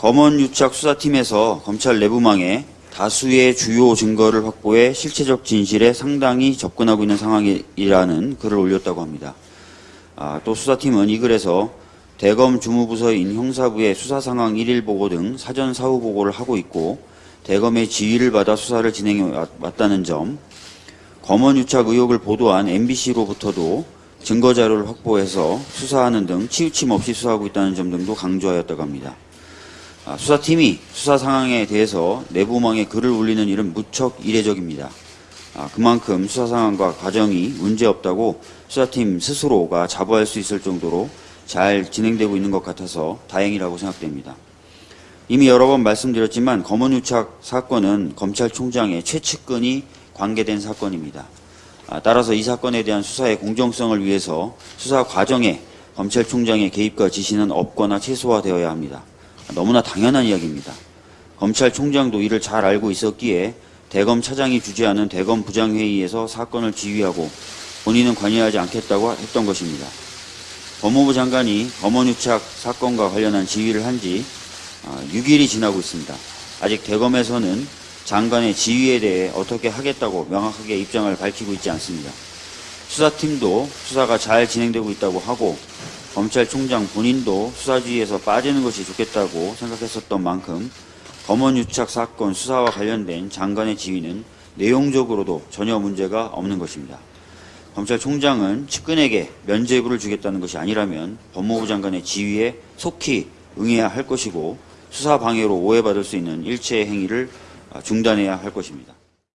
검언유착 수사팀에서 검찰 내부망에 다수의 주요 증거를 확보해 실체적 진실에 상당히 접근하고 있는 상황이라는 글을 올렸다고 합니다. 아, 또 수사팀은 이 글에서 대검 주무부서인 형사부의 수사 상황 1일 보고 등 사전 사후 보고를 하고 있고 대검의 지휘를 받아 수사를 진행해 왔- 왔다는 점, 검언 유착 의혹을 보도한 MBC로부터도 증거 자료를 확보해서 수사하는 등 치우침 없이 수사하고 있다는 점 등도 강조하였다고 합니다. 아, 수사팀이 수사 상황에 대해서 내부망에 글을 올리는 일은 무척 이례적입니다. 아, 그만큼 수사 상황과 과정이 문제없다고 수사팀 스스로가 자부할 수 있을 정도로 잘 진행되고 있는 것 같아서 다행이라고 생각됩니다. 이미 여러 번 말씀드렸지만 검언유착 사건은 검찰총장의 최측근이 관계된 사건입니다. 아, 따라서 이 사건에 대한 수사의 공정성을 위해서 수사 과정에 검찰총장의 개입과 지시는 없거나 최소화되어야 합니다. 너무나 당연한 이야기입니다. 검찰총장도 이를 잘 알고 있었기에 대검 차장이 주재하는 대검 부장회의에서 사건을 지휘하고 본인은 관여하지 않겠다고 했던 것입니다. 법무부 장관이 검언유착 사건과 관련한 지휘를 한 지 6일이 지나고 있습니다. 아직 대검에서는 장관의 지휘에 대해 어떻게 하겠다고 명확하게 입장을 밝히고 있지 않습니다. 수사팀도 수사가 잘 진행되고 있다고 하고 검찰총장 본인도 수사지휘에서 빠지는 것이 좋겠다고 생각했었던 만큼 검언유착 사건 수사와 관련된 장관의 지휘는 내용적으로도 전혀 문제가 없는 것입니다. 검찰총장은 측근에게 면죄부를 주겠다는 것이 아니라면 법무부 장관의 지휘에 속히 응해야 할 것이고 수사 방해로 오해받을 수 있는 일체의 행위를 중단해야 할 것입니다.